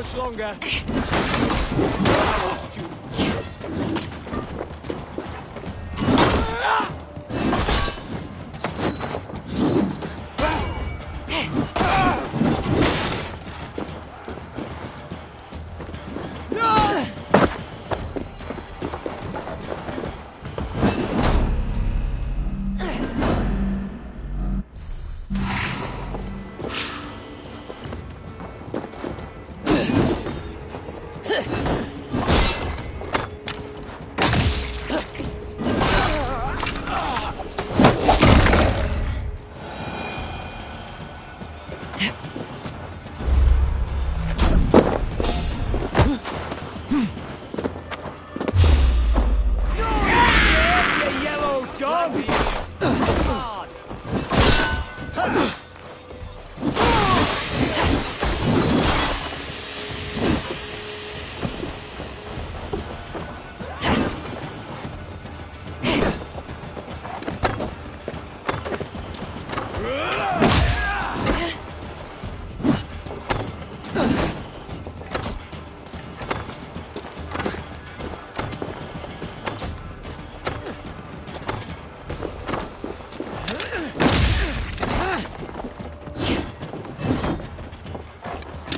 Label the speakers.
Speaker 1: much longer. えっ?